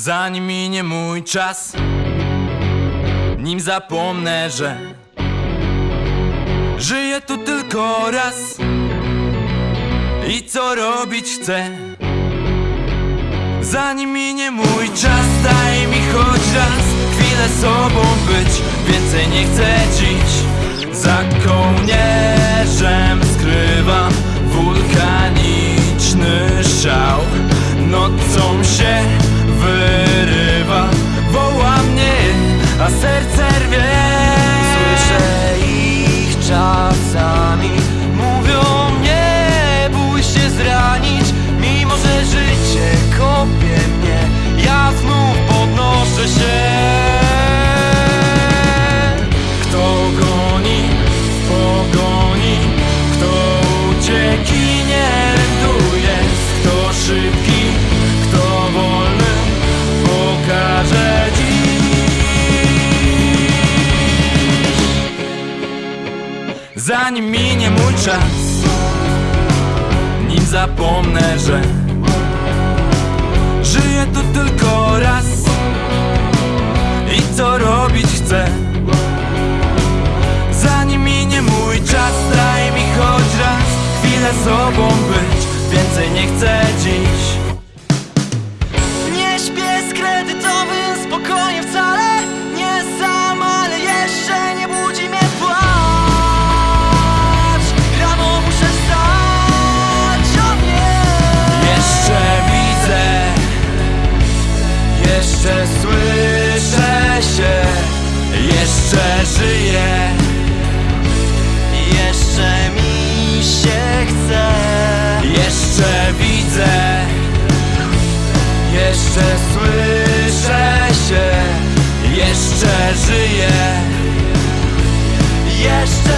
Zanim minie mój czas Nim zapomnę, że Żyję tu tylko raz. I co robić chcę? Zanim minie mój czas Daj mi choć raz Chwilę sobą być. Więcej nie chcę dziś Za kołnierzem Zanim minie mój czas. Nim zapomnę, że Żyję tu tylko raz. I co robić chcę? Zanim minie mój czas. Daj mi choć raz Chwilę sobą być. Więcej nie chcę dziś Jeszcze żyję Jeszcze mi się chce. Jeszcze widzę. Jeszcze słyszę się. Jeszcze żyję. Jeszcze